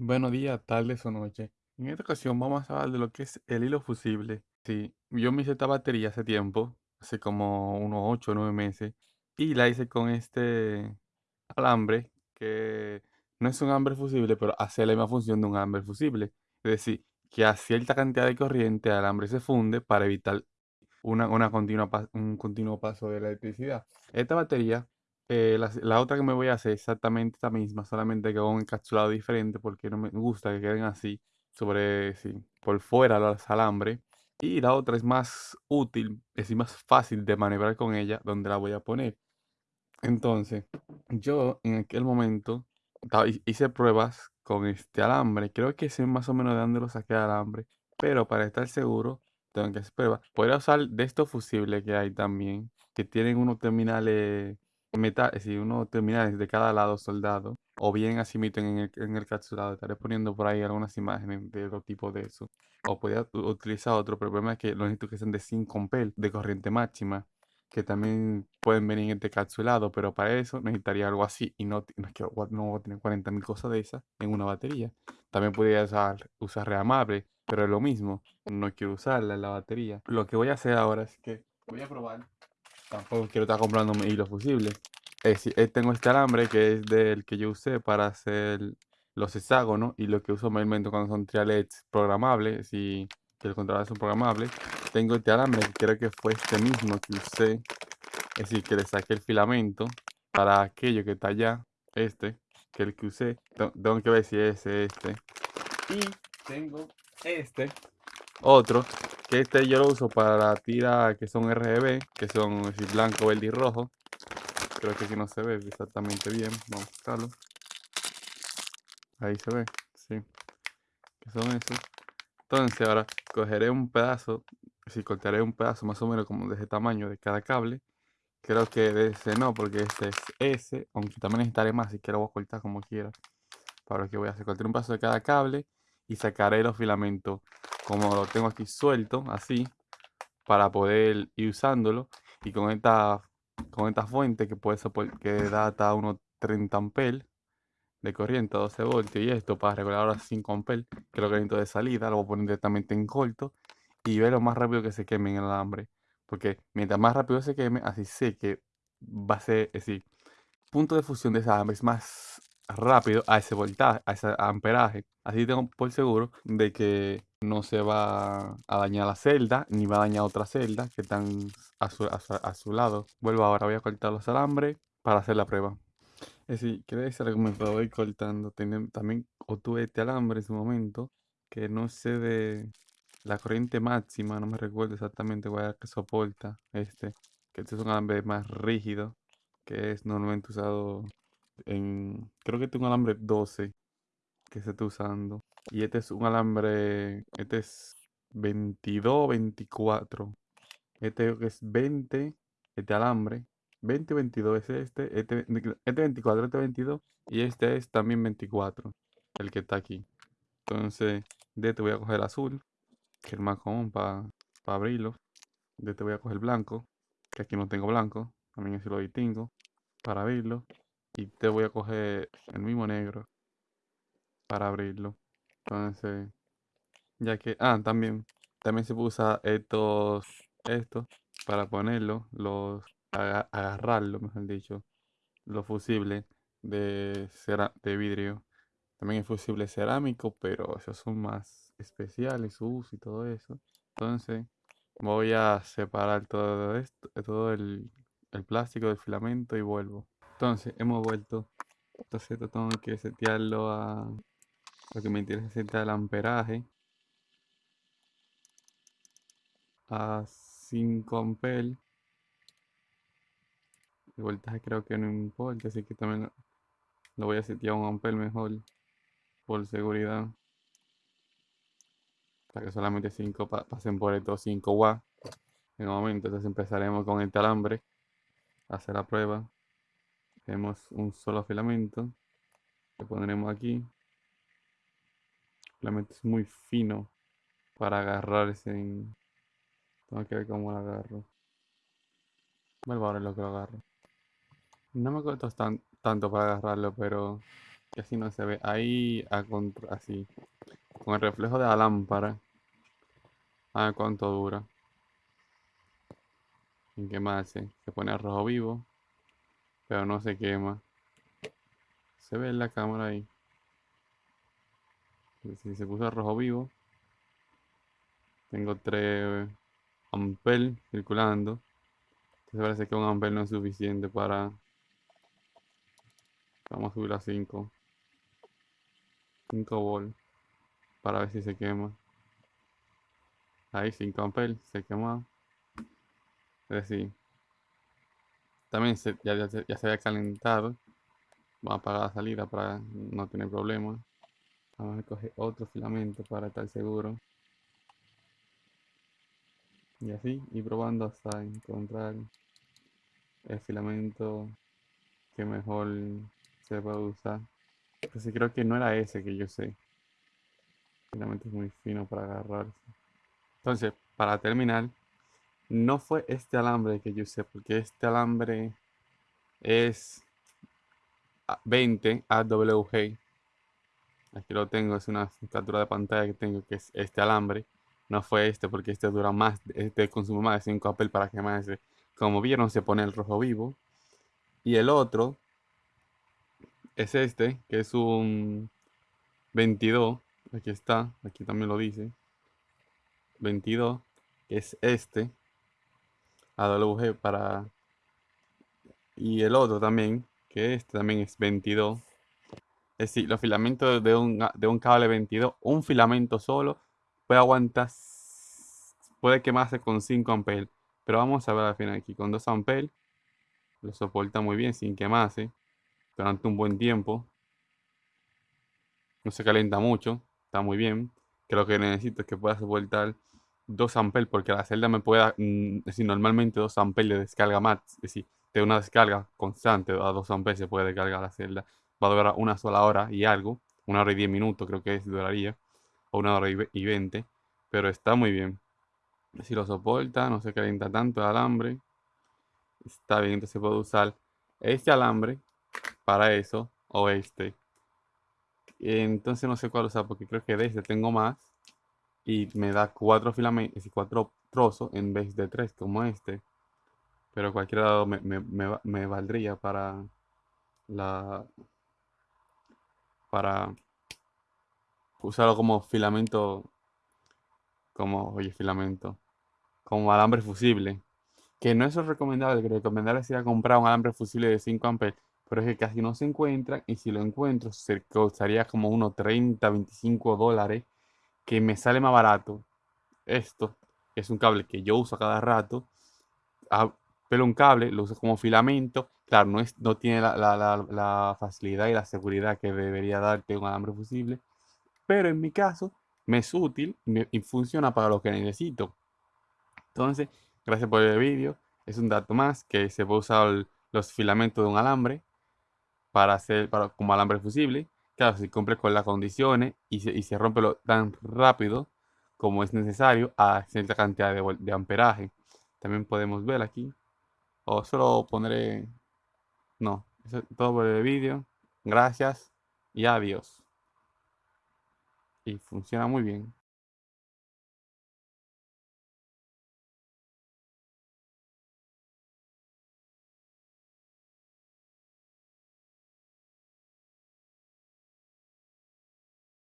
Buenos días, tardes o noche. En esta ocasión vamos a hablar de lo que es el hilo fusible. Sí, yo me hice esta batería hace tiempo, hace como unos 8 o 9 meses, y la hice con este alambre, que no es un alambre fusible, pero hace la misma función de un alambre fusible. Es decir, que a cierta cantidad de corriente el alambre se funde para evitar una, una continua, un continuo paso de la electricidad. Esta batería eh, la, otra que me voy a hacer exactamente esta misma, solamente que con un encapsulado diferente porque no me gusta que queden así, sobre, sí, por fuera los alambres. Y la otra es más útil, es más fácil de maniobrar con ella, donde la voy a poner. Entonces, yo en aquel momento hice pruebas con este alambre. Creo que sé más o menos de dónde lo saqué el alambre. Pero para estar seguro, tengo que hacer pruebas. Podría usar de estos fusibles que hay también, que tienen unos terminales metal, si uno terminales de cada lado soldado, o bien así meten en el, en el capsulado. Estaré poniendo por ahí algunas imágenes de otro tipo de eso. O podría utilizar otro, pero el problema es que los necesito que sean de 5 ampere de corriente máxima, que también pueden venir en este capsulado, pero para eso necesitaría algo así. Y no, no, no voy a tener 40.000 cosas de esas en una batería. También podría usar, usar reamable, pero es lo mismo. No quiero usarla en la batería. Lo que voy a hacer ahora es que voy a probar Tampoco quiero estar comprando hilos fusibles. Eh, tengo este alambre que es del que yo usé para hacer los hexágonos y lo que uso mayormente cuando son trialets programables y que el controlador son programables. Tengo este alambre que creo que fue este mismo que usé. Es decir, que le saqué el filamento para aquello que está allá. Este, que el que usé. Tengo que ver si es este. Y tengo este, otro, que este yo lo uso para la tira que son RGB, que son blanco, verde y rojo. Creo que aquí no se ve exactamente bien. Vamos a buscarlo. Ahí se ve, sí. Que son esos. Entonces ahora cogeré un pedazo, si cortaré un pedazo más o menos como de ese tamaño de cada cable. Creo que de ese no, porque este es ese, aunque también necesitaré más, si quiero voy a cortar como quiera. Para lo que voy a hacer, cortar un pedazo de cada cable y sacaré los filamentos como lo tengo aquí suelto, así, para poder ir usándolo. Y con esta, con esta fuente que puede que da hasta unos 30 amperes de corriente, 12 voltios, y esto para regular ahora 5 amperes, que lo que necesito de salida, lo voy a poner directamente en corto y ver lo más rápido que se queme en el alambre. Porque mientras más rápido se queme, así sé que va a ser, es decir, punto de fusión de ese alambre es más rápido a ese voltaje, a ese amperaje. Así tengo por seguro de que no se va a dañar la celda, ni va a dañar otra celda que están a su, a su, lado. Vuelvo ahora, voy a cortar los alambres para hacer la prueba. Es decir, quiere decir que me voy cortando. también obtuve este alambre en su momento, que no sé de la corriente máxima, no me recuerdo exactamente cuál es que soporta este, que este es un alambre más rígido, que es normalmente usado en, creo que este es un alambre 12 que se está usando. Y este es un alambre, este es 22, 24. Este es 20, este alambre. 20, 22 es este, este, este 24, este 22 y este es también 24, el que está aquí. Entonces, de este voy a coger azul, que es el más común para abrirlo. De este voy a coger blanco, que aquí no tengo blanco, también así lo distingo, para abrirlo. Y te voy a coger el mismo negro para abrirlo. Entonces, ya que, ah, también, también se usa estos, estos para ponerlo, los, agarrarlo, mejor dicho, los fusibles de, cera, de vidrio. También es fusible cerámico, pero esos son más especiales, su uso y todo eso. Entonces, voy a separar todo esto, todo el, el plástico del filamento y vuelvo. Entonces, hemos vuelto. Entonces, tengo que setearlo a... Lo que me interesa es el amperaje. A 5 amperes. El voltaje creo que no importa, así que también lo voy a setear a un amper mejor. Por seguridad. Para que solamente 5 pasen por estos 5 watts. En el momento, entonces empezaremos con el alambre. Hacer la prueba tenemos un solo filamento que pondremos aquí filamento es muy fino para agarrarse en... tengo que ver cómo lo agarro vuelvo a ver lo que lo agarro no me costó tan, tanto para agarrarlo pero así no se ve. Ahí a contra, así, con el reflejo de la lámpara. A ver cuánto dura. En quemarse. Se pone rojo vivo. Pero no se quema. Se ve en la cámara ahí. Si se puso rojo vivo. Tengo 3 ampel circulando. Entonces parece que un ampel no es suficiente para... Vamos a subir a 5. 5 volt. Para ver si se quema. Ahí 5 ampel se quema. Es decir, también ya, ya, se había calentado. Vamos a apagar la salida para no tener problemas. Vamos a coger otro filamento para estar seguro. Y así, y probando hasta encontrar el filamento que mejor se puede usar. Sí, creo que no era ese que yo sé. El filamento es muy fino para agarrarse. Entonces, para terminar, no fue este alambre que yo usé, porque este alambre es 20 AWG. Aquí lo tengo, es una captura de pantalla que tengo, que es este alambre. No fue este, porque este dura más, este consume más de 5 papel para quemarse. Como vieron, se pone el rojo vivo. Y el otro es este, que es un 22. Aquí está, aquí también lo dice. 22, que es este. AWG para... Y el otro también, que este también es 22. Es decir, los filamentos de un, de un cable 22, un filamento solo puede aguantar, puede quemarse con 5 amperes. Pero vamos a ver al final aquí, con 2 amperes lo soporta muy bien sin quemarse durante un buen tiempo. No se calienta mucho, está muy bien. Que lo que necesito es que pueda soportar 2 amperes porque la celda me pueda, mm, decir, normalmente 2 amperes de descarga más, es decir, de una descarga constante a 2 amperes se puede descargar la celda. Va a durar una sola hora y algo, una hora y 10 minutos creo que es, duraría, o una hora y 20, pero está muy bien. Si lo soporta, no se calienta tanto el alambre, está bien, entonces puedo usar este alambre para eso, o este. Entonces no sé cuál usar porque creo que de este tengo más y me da cuatro filamentos y cuatro trozos en vez de tres como este pero cualquier lado me, me, valdría para la para usarlo como filamento como oye filamento como alambre fusible que no es lo recomendable que recomendable sería comprar un alambre fusible de 5 amperes pero es que casi no se encuentra y si lo encuentro se costaría como unos 30 25 dólares que me sale más barato esto, es un cable que yo uso a cada rato, a, pero un cable lo uso como filamento, claro, no, es, no tiene la, facilidad y la seguridad que debería darte un alambre fusible, pero en mi caso me es útil y, funciona para lo que necesito. Entonces, gracias por el vídeo, es un dato más que se puede usar los filamentos de un alambre para hacer para, como alambre fusible Claro, si cumple con las condiciones y se, y se rompe lo, tan rápido como es necesario a cierta cantidad de, amperaje. También podemos ver aquí. O solo pondré... No, eso es todo por el vídeo. Gracias y adiós. Y funciona muy bien.